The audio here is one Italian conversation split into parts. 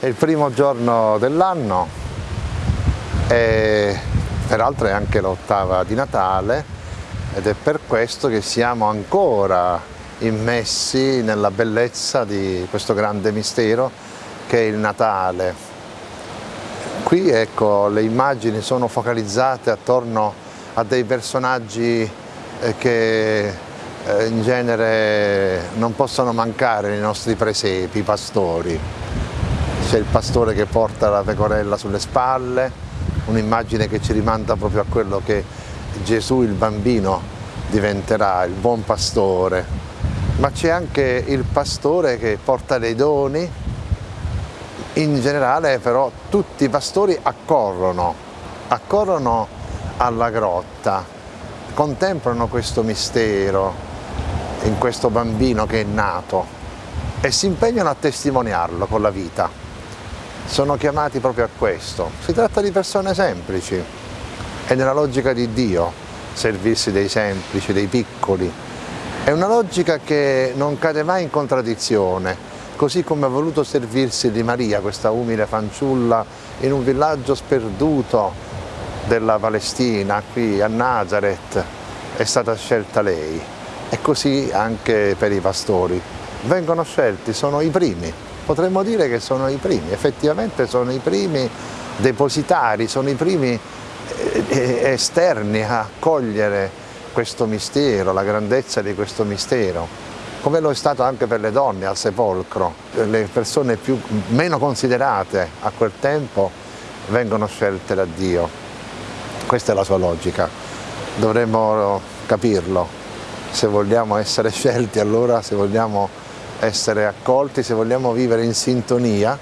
È il primo giorno dell'anno e peraltro è anche l'ottava di Natale ed è per questo che siamo ancora immessi nella bellezza di questo grande mistero che è il Natale. Qui ecco, le immagini sono focalizzate attorno a dei personaggi eh, che eh, in genere non possono mancare nei nostri presepi, i pastori c'è il pastore che porta la pecorella sulle spalle, un'immagine che ci rimanda proprio a quello che Gesù il bambino diventerà, il buon pastore. Ma c'è anche il pastore che porta dei doni, in generale però tutti i pastori accorrono, accorrono alla grotta, contemplano questo mistero in questo bambino che è nato e si impegnano a testimoniarlo con la vita sono chiamati proprio a questo. Si tratta di persone semplici, è nella logica di Dio servirsi dei semplici, dei piccoli. È una logica che non cade mai in contraddizione, così come ha voluto servirsi di Maria, questa umile fanciulla, in un villaggio sperduto della Palestina, qui a Nazareth, è stata scelta lei. E così anche per i pastori. Vengono scelti, sono i primi, potremmo dire che sono i primi, effettivamente sono i primi depositari, sono i primi eh, eh, esterni a cogliere questo mistero, la grandezza di questo mistero, come lo è stato anche per le donne al sepolcro, le persone più, meno considerate a quel tempo vengono scelte da Dio, questa è la sua logica, dovremmo capirlo, se vogliamo essere scelti allora, se vogliamo essere accolti, se vogliamo vivere in sintonia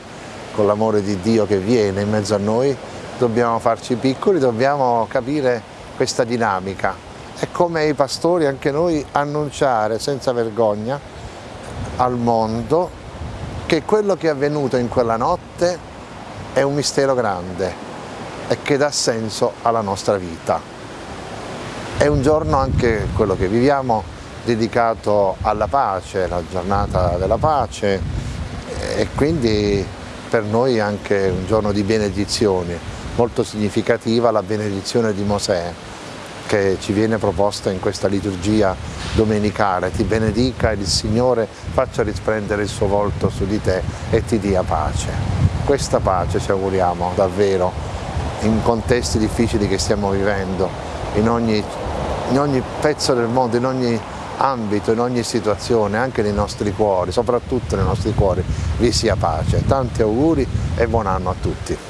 con l'amore di Dio che viene in mezzo a noi, dobbiamo farci piccoli, dobbiamo capire questa dinamica. E come i pastori anche noi annunciare senza vergogna al mondo che quello che è avvenuto in quella notte è un mistero grande e che dà senso alla nostra vita. È un giorno anche quello che viviamo dedicato alla pace, la giornata della pace e quindi per noi anche un giorno di benedizioni, molto significativa la benedizione di Mosè che ci viene proposta in questa liturgia domenicale, ti benedica ed il Signore faccia risplendere il suo volto su di te e ti dia pace. Questa pace ci auguriamo davvero in contesti difficili che stiamo vivendo, in ogni, in ogni pezzo del mondo, in ogni ambito, in ogni situazione, anche nei nostri cuori, soprattutto nei nostri cuori, vi sia pace. Tanti auguri e buon anno a tutti.